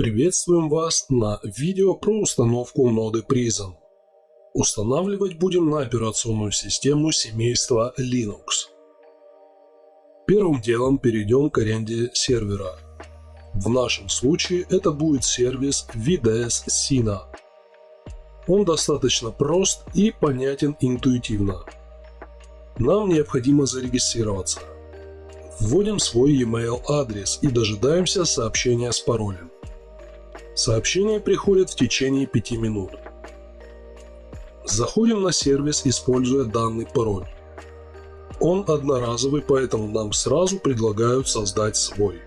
Приветствуем вас на видео про установку ноды Prism. Устанавливать будем на операционную систему семейства Linux. Первым делом перейдем к аренде сервера. В нашем случае это будет сервис VDS Sina. Он достаточно прост и понятен интуитивно. Нам необходимо зарегистрироваться. Вводим свой e-mail адрес и дожидаемся сообщения с паролем. Сообщение приходит в течение 5 минут. Заходим на сервис, используя данный пароль. Он одноразовый, поэтому нам сразу предлагают создать свой.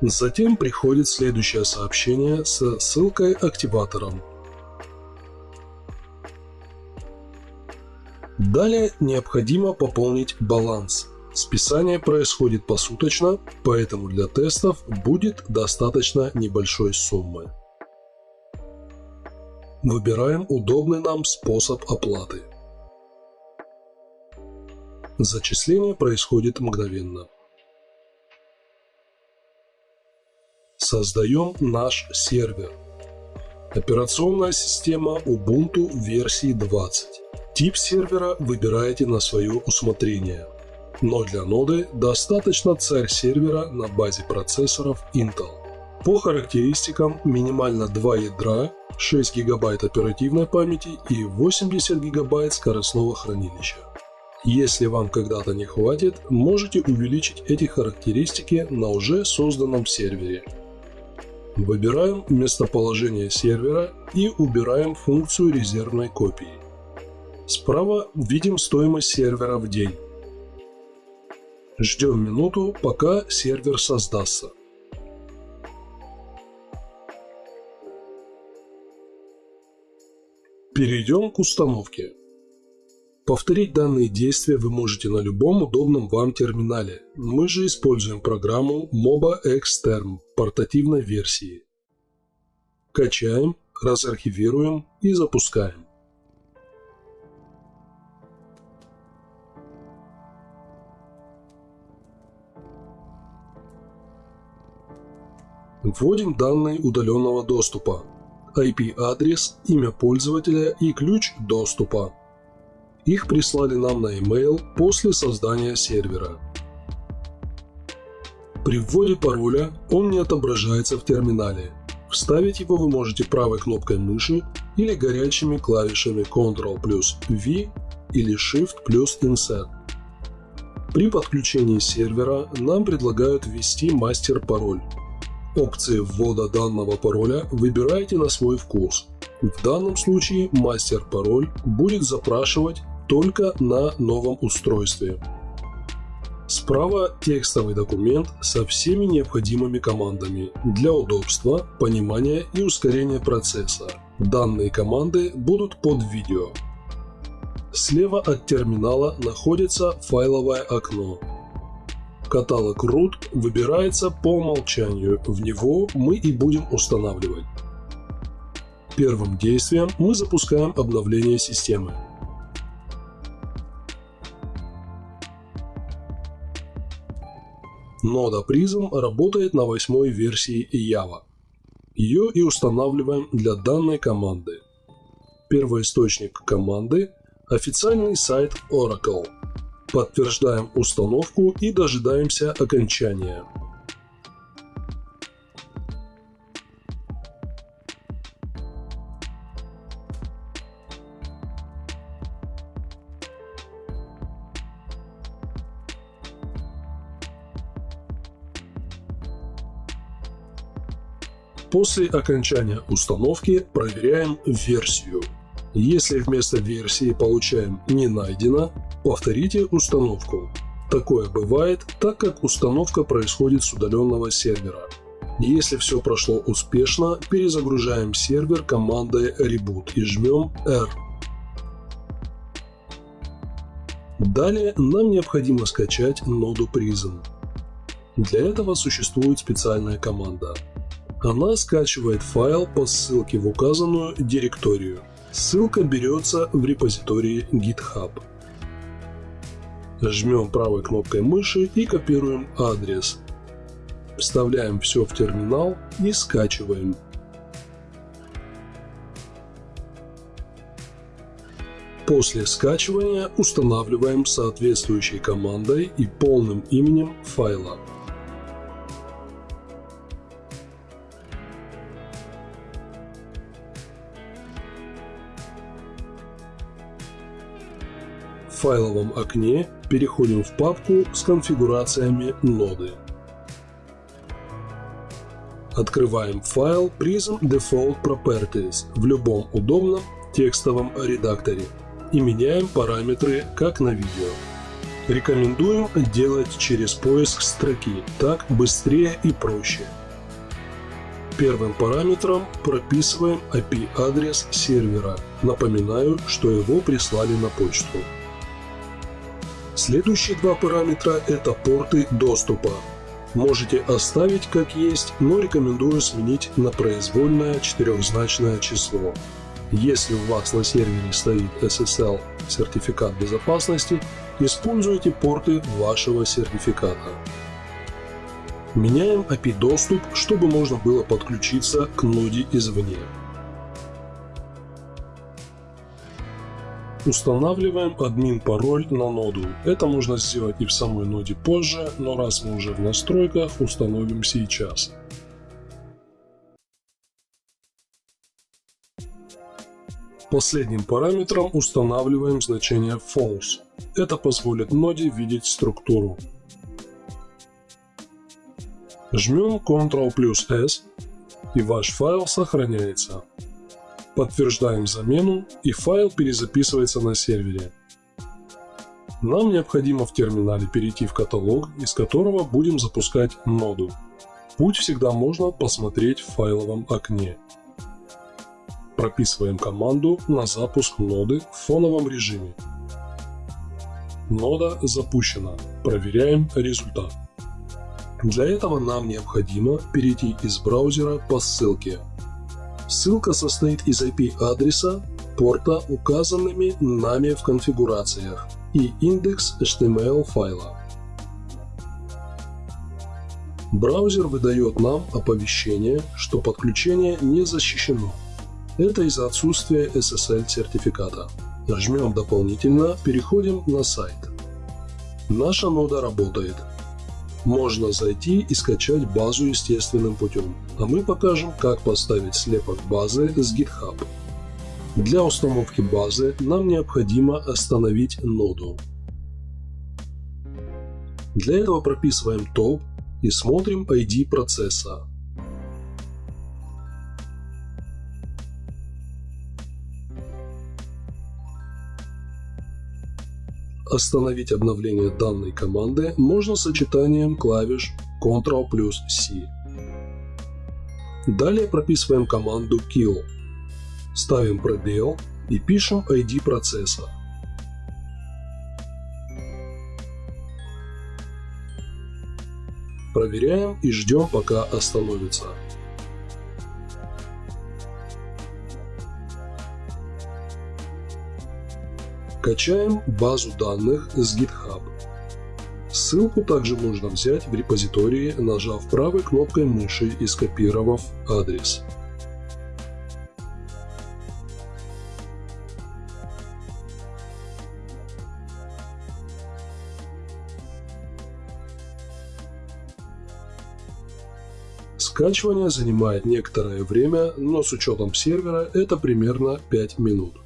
Затем приходит следующее сообщение с ссылкой активатором. Далее необходимо пополнить баланс. Списание происходит посуточно, поэтому для тестов будет достаточно небольшой суммы. Выбираем удобный нам способ оплаты. Зачисление происходит мгновенно. Создаем наш сервер. Операционная система Ubuntu версии 20. Тип сервера выбираете на свое усмотрение. Но для ноды достаточно царь сервера на базе процессоров Intel. По характеристикам минимально 2 ядра, 6 ГБ оперативной памяти и 80 ГБ скоростного хранилища. Если вам когда-то не хватит, можете увеличить эти характеристики на уже созданном сервере. Выбираем местоположение сервера и убираем функцию резервной копии. Справа видим стоимость сервера в день. Ждем минуту, пока сервер создастся. Перейдем к установке. Повторить данные действия вы можете на любом удобном вам терминале. Мы же используем программу MOBA Xterm портативной версии. Качаем, разархивируем и запускаем. Вводим данные удаленного доступа. IP-адрес, имя пользователя и ключ доступа. Их прислали нам на e-mail после создания сервера. При вводе пароля он не отображается в терминале. Вставить его вы можете правой кнопкой мыши или горячими клавишами Ctrl плюс V или Shift плюс Insert. При подключении сервера нам предлагают ввести мастер-пароль. Опции ввода данного пароля выбирайте на свой вкус. В данном случае мастер-пароль будет запрашивать только на новом устройстве. Справа текстовый документ со всеми необходимыми командами для удобства, понимания и ускорения процесса. Данные команды будут под видео. Слева от терминала находится файловое окно. Каталог root выбирается по умолчанию, в него мы и будем устанавливать. Первым действием мы запускаем обновление системы. Нода Prism работает на восьмой версии Java. Ее и устанавливаем для данной команды. Первоисточник команды – официальный сайт Oracle. Подтверждаем установку и дожидаемся окончания. После окончания установки проверяем версию. Если вместо версии получаем «не найдено», повторите установку. Такое бывает, так как установка происходит с удаленного сервера. Если все прошло успешно, перезагружаем сервер командой reboot и жмем R. Далее нам необходимо скачать ноду Prism. Для этого существует специальная команда она скачивает файл по ссылке в указанную директорию. Ссылка берется в репозитории GitHub. Жмем правой кнопкой мыши и копируем адрес. Вставляем все в терминал и скачиваем. После скачивания устанавливаем соответствующей командой и полным именем файла. Файловом окне переходим в папку с конфигурациями ноды. Открываем файл Prism Default Properties в любом удобном текстовом редакторе и меняем параметры, как на видео. Рекомендуем делать через поиск строки, так быстрее и проще. Первым параметром прописываем IP-адрес сервера. Напоминаю, что его прислали на почту. Следующие два параметра – это порты доступа. Можете оставить как есть, но рекомендую сменить на произвольное четырехзначное число. Если у вас на сервере стоит SSL сертификат безопасности, используйте порты вашего сертификата. Меняем API-доступ, чтобы можно было подключиться к ноде извне. Устанавливаем админ-пароль на ноду. Это можно сделать и в самой ноде позже, но раз мы уже в настройках, установим сейчас. Последним параметром устанавливаем значение false. Это позволит ноде видеть структуру. Жмем Ctrl плюс S и ваш файл сохраняется. Подтверждаем замену и файл перезаписывается на сервере. Нам необходимо в терминале перейти в каталог, из которого будем запускать ноду. Путь всегда можно посмотреть в файловом окне. Прописываем команду на запуск ноды в фоновом режиме. Нода запущена. Проверяем результат. Для этого нам необходимо перейти из браузера по ссылке. Ссылка состоит из IP-адреса, порта, указанными нами в конфигурациях, и индекс HTML файла. Браузер выдает нам оповещение, что подключение не защищено. Это из-за отсутствия SSL сертификата. Нажмем «Дополнительно», переходим на сайт. Наша нода работает. Можно зайти и скачать базу естественным путем, а мы покажем, как поставить слепок базы с GitHub. Для установки базы нам необходимо остановить ноду. Для этого прописываем топ и смотрим ID процесса. Остановить обновление данной команды можно сочетанием клавиш Ctrl плюс C. Далее прописываем команду kill. Ставим пробел и пишем ID процесса. Проверяем и ждем пока остановится. Качаем базу данных с GitHub. Ссылку также можно взять в репозитории, нажав правой кнопкой мыши и скопировав адрес. Скачивание занимает некоторое время, но с учетом сервера это примерно 5 минут.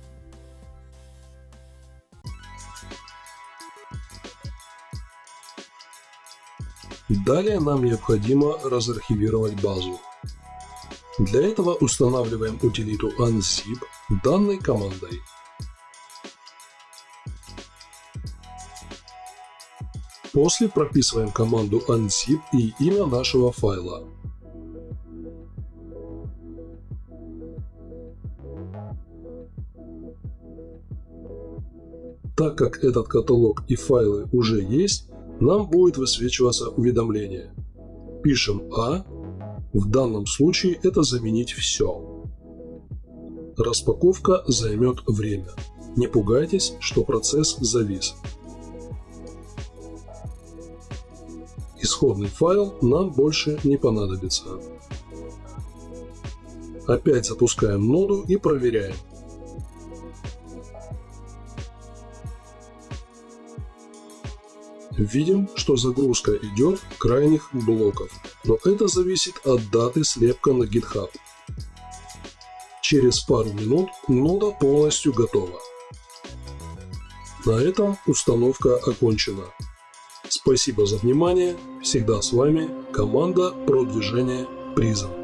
Далее нам необходимо разархивировать базу. Для этого устанавливаем утилиту unzip данной командой. После прописываем команду unzip и имя нашего файла. Так как этот каталог и файлы уже есть, нам будет высвечиваться уведомление. Пишем А, в данном случае это заменить все. Распаковка займет время. Не пугайтесь, что процесс завис. Исходный файл нам больше не понадобится. Опять запускаем ноду и проверяем. Видим, что загрузка идет крайних блоков, но это зависит от даты слепка на GitHub. Через пару минут нода полностью готова. На этом установка окончена. Спасибо за внимание. Всегда с вами команда продвижения призом.